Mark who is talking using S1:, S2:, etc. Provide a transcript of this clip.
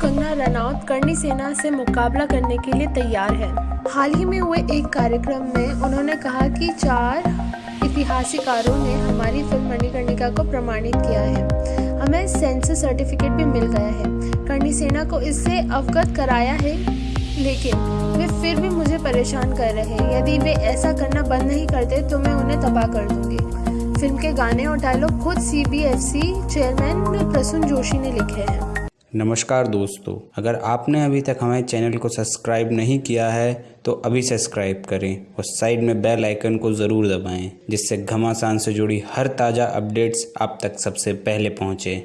S1: कंगना रनौत करनी सेना से मुकाबला करने के लिए तैयार है। हाल ही में हुए एक कार्यक्रम में उन्होंने कहा कि चार इतिहासकारों ने हमारी फ़िल्म मणिकर्णिका को प्रमाणित किया है। हमें सेंसर सर्टिफिकेट भी मिल गया है। करनी सेना को इससे अवगत कराया है, लेकिन वे फिर भी मुझे परेशान कर रहे हैं। यदि वे ऐसा करना बंद नहीं करते तो मैं उन्हें तबाह कर दूँगी। फ़िल्म के गाने और डायलॉग खुद सी चेयरमैन प्रसून जोशी ने लिखे हैं।
S2: नमस्कार दोस्तों, अगर आपने अभी तक हमारे चैनल को सब्सक्राइब नहीं किया है तो अभी सब्सक्राइब करें और साइड में बेल आइकन को ज़रूर दबाएँ, जिससे घमासान से जुड़ी हर ताज़ा अपडेट्स आप तक सबसे पहले पहुँचे।